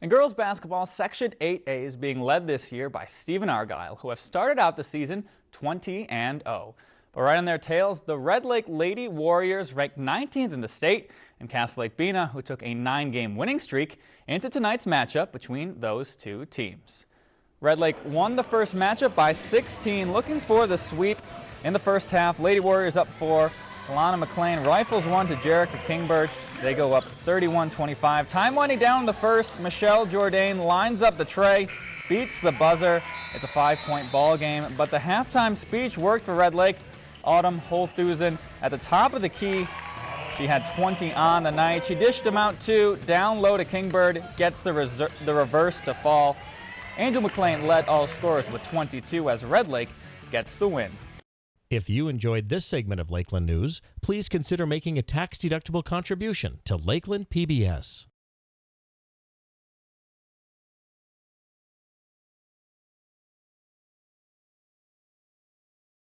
In girls basketball, Section 8A is being led this year by Stephen Argyle, who have started out the season 20 and 0. But right on their tails, the Red Lake Lady Warriors ranked 19th in the state, and Cass Lake-Bena, who took a nine-game winning streak into tonight's matchup between those two teams. Red Lake won the first matchup by 16, looking for the sweep in the first half. Lady Warriors up four. Alana McLean rifles one to Jerica Kingbird. They go up 31-25. Time winding down in the first. Michelle Jourdain lines up the tray, beats the buzzer. It's a five-point ball game, but the halftime speech worked for Red Lake. Autumn Holthusen at the top of the key. She had 20 on the night. She dished them out two, down low to Kingbird, gets the, the reverse to fall. Angel McLean led all scorers with 22 as Red Lake gets the win. If you enjoyed this segment of Lakeland News, please consider making a tax-deductible contribution to Lakeland PBS.